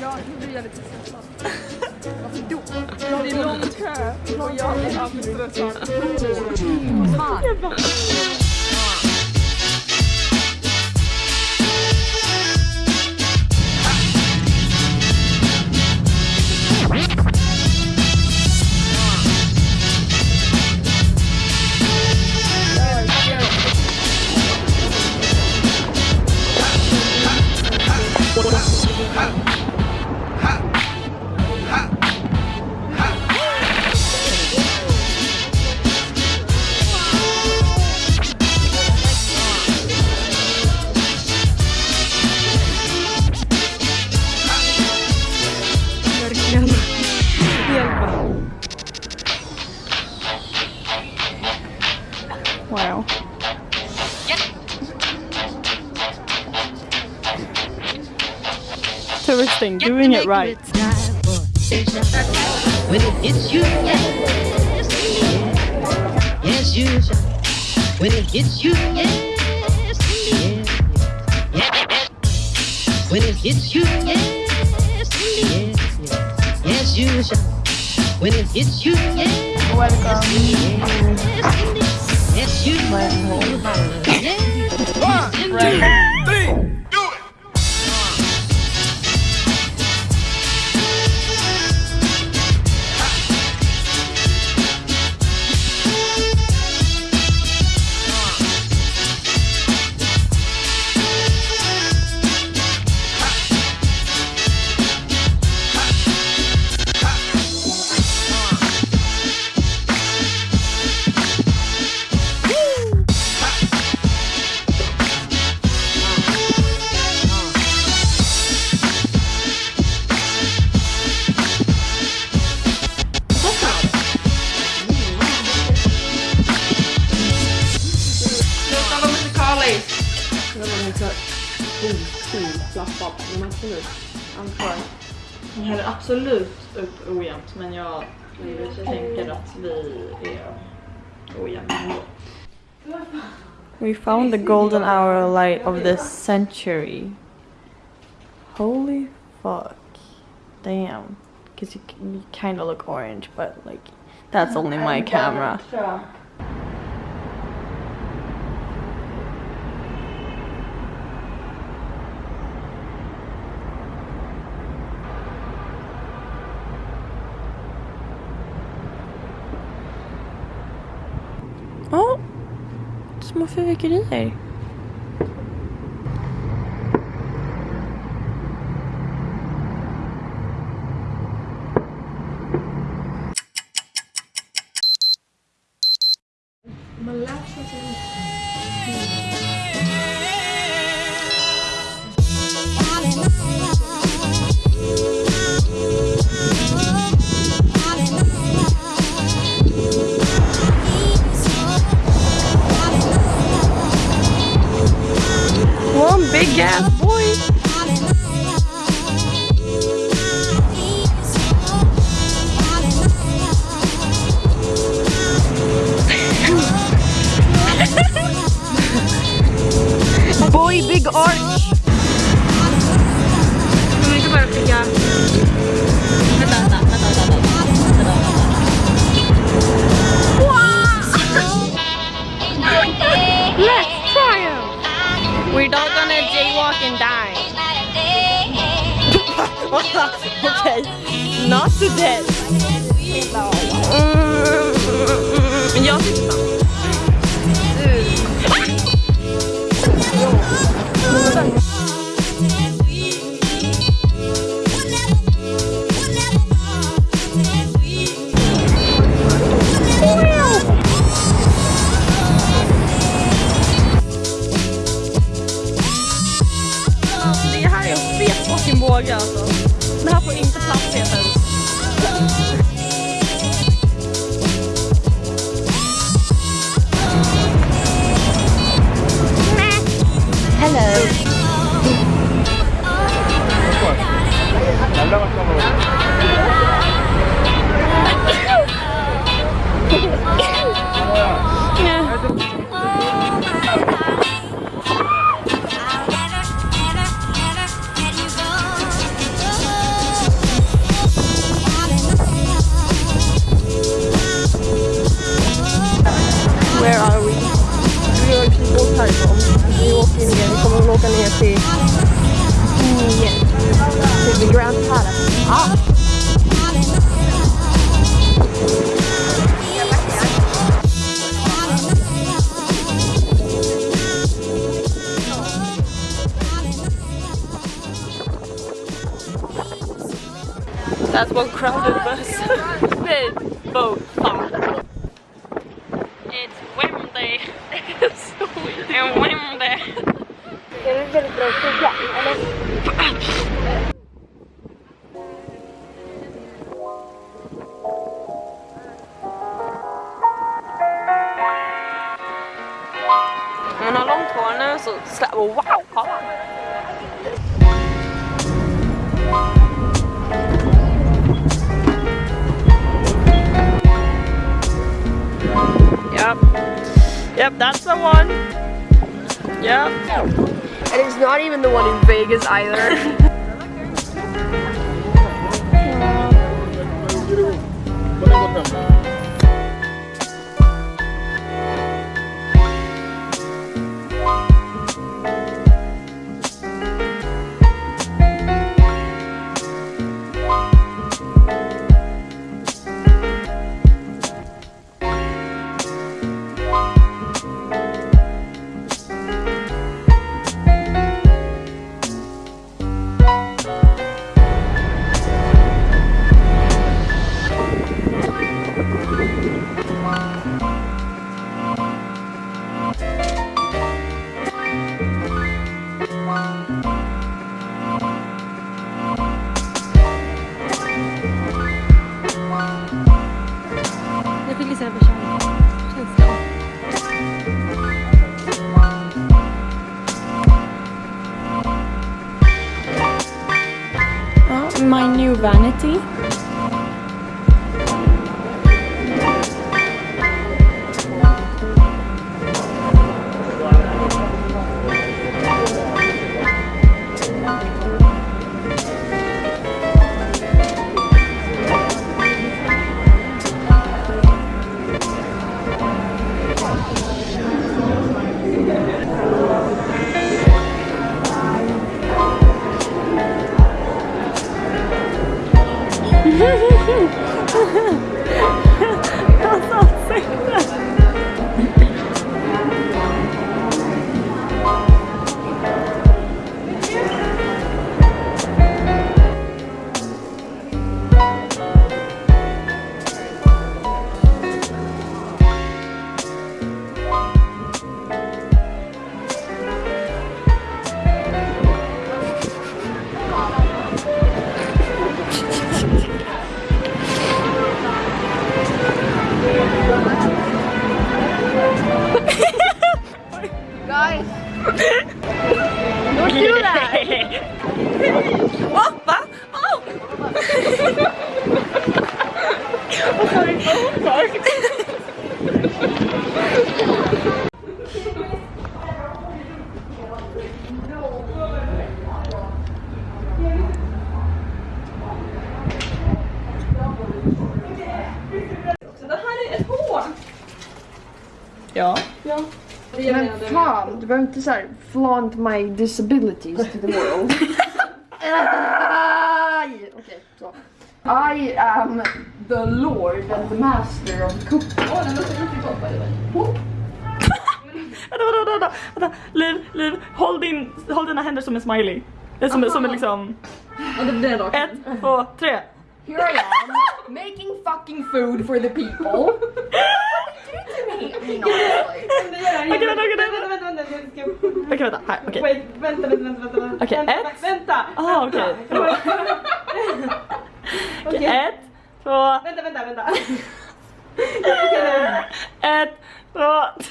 Jag lite stressad. Varför då? Det är lång kö och jag är alltid stressad. Fan. When it hits you, yes, yes, you shall. When it hits you, yes, yes, yes. When it hits you, yes, yes, yes, you shall. When it hits you, yes, Welcome. yes, yes, you Sluta Men absolut. Antar. Häller absolut upp ojämnt men jag tänker att vi är ojämna ändå. We found the golden hour light of this century. Holy fuck. Damn. Because you, you kind of look orange, but like, that's only my camera. Små fyrverkerier. Ass boy. Boy big arch. okay, not to death. Men jag tycker åker ner. Vi kommer att åka ner till... Till The Grand Palace. That's one crowded bus. Boat. è un buon immonde. Vegas either. new Men fan, du behöver inte såhär flaunt my disabilities to the world. Aj! Okej, så. I am the lord and the master of cooking. Åh, den låter riktigt gott by the way. Vänta, vänta, vänta, vänta. Liv, Liv, håll, din, håll dina händer som en smiley. Som, som en liksom... Ett, två, tre. Here I am, making fucking food for the people. I mean. Okej, vänta, okej, Vänta. Okej, vänta. Här, okej. Wait, vänta, vänta, vänta, vänta. Okej, ett. Vänta! Ah, okej. Okej, ett, två, Vänta, vänta, vänta. ett, två.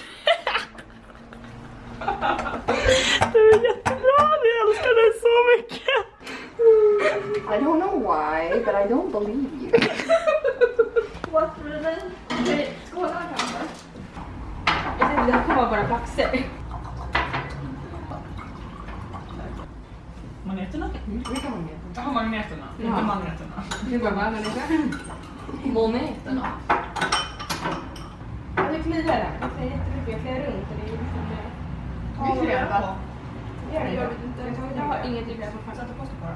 Du är jättebra, jag älskar dig så mycket. I don't know why, but I don't believe you. Skåla kanske? Jag tänkte det kommer vara plaxer. Maneterna? Jaha, magneterna. Inte magneterna. Nu bara vad människa? Moneterna. Det kliar där. Det kliar jättemycket. Jag kliar runt. och Det är liksom... Vi kliar på. Jag vet inte. Jag har ingenting med på Sätt på på den.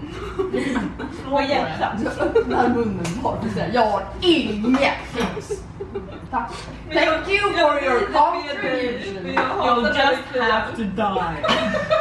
Slå hjärtat. Öppnar munnen bara för att säga jag har inget. Tack. Thank you for your contribution. You'll just have to die.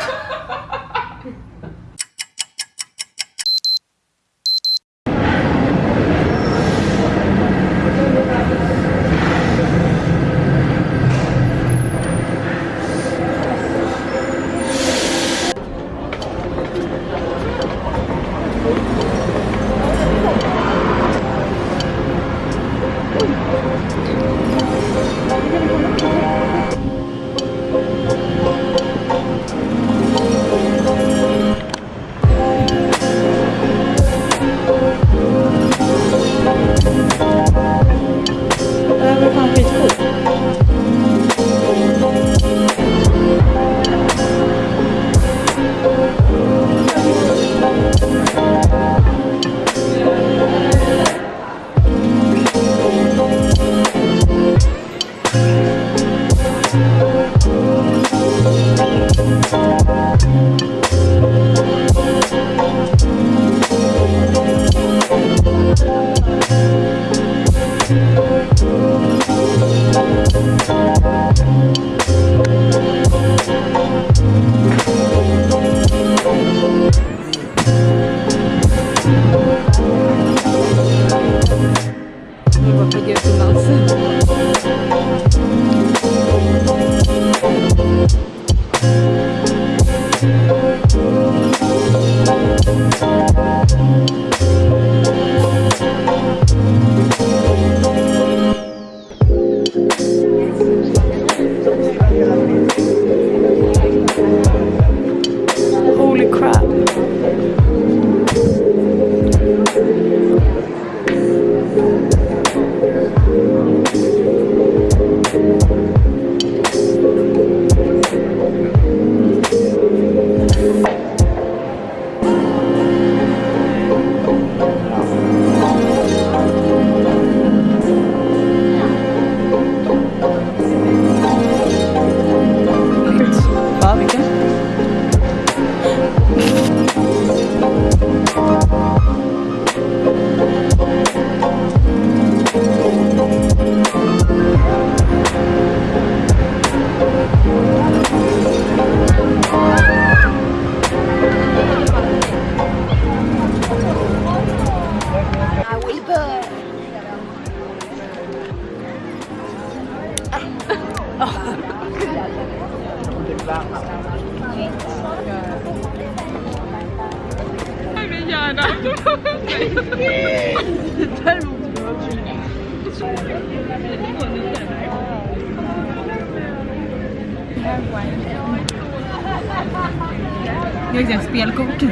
Jag vet inte, spelkort.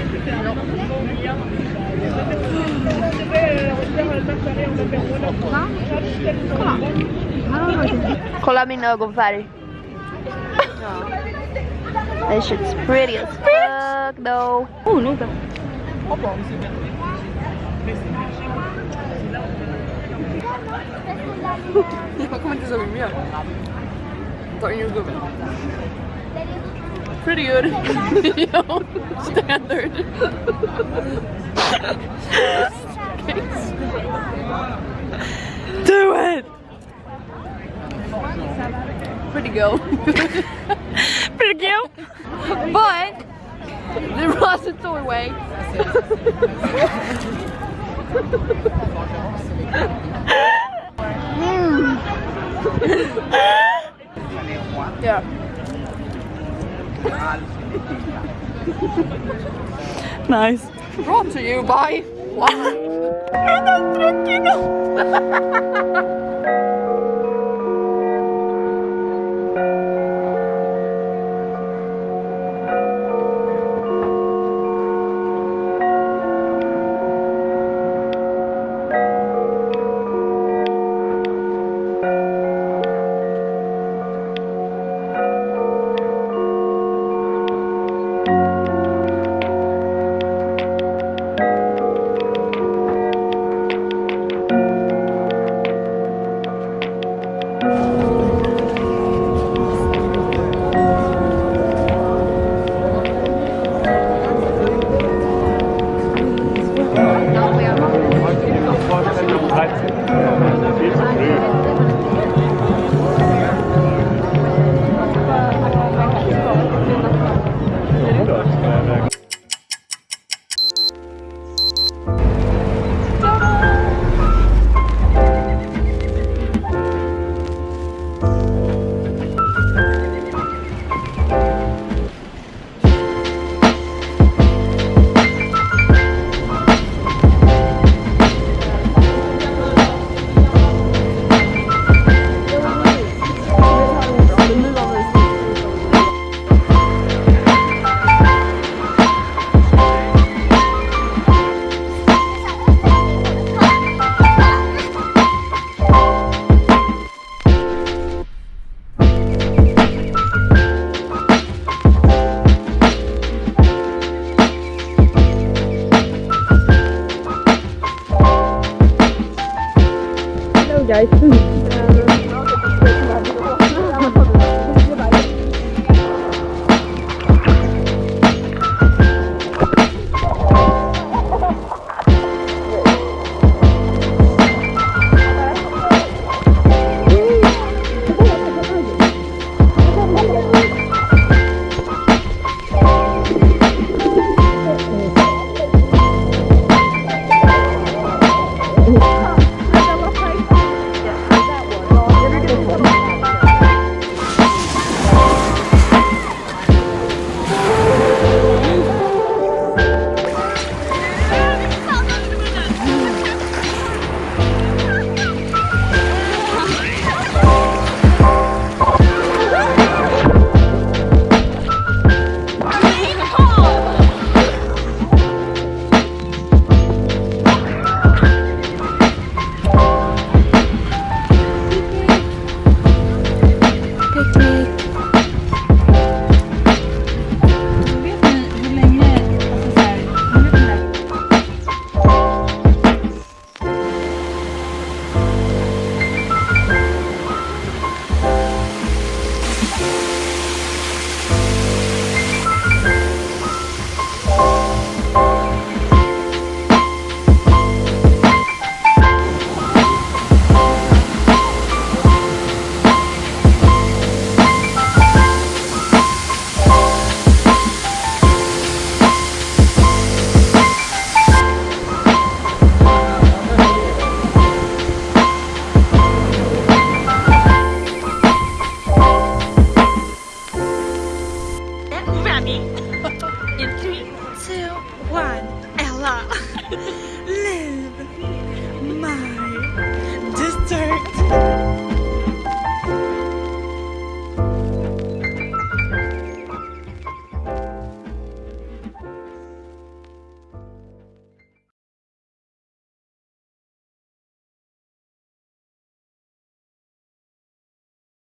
Kolla min ögonfärg. That shit's pretty as fuck though. Oh, noga. Jag kommer inte ihåg vad de in jordgubben. Pretty good. standard. Do it! Pretty go. Pretty cute. But the repository yeah. Nice. Brought to you by guys.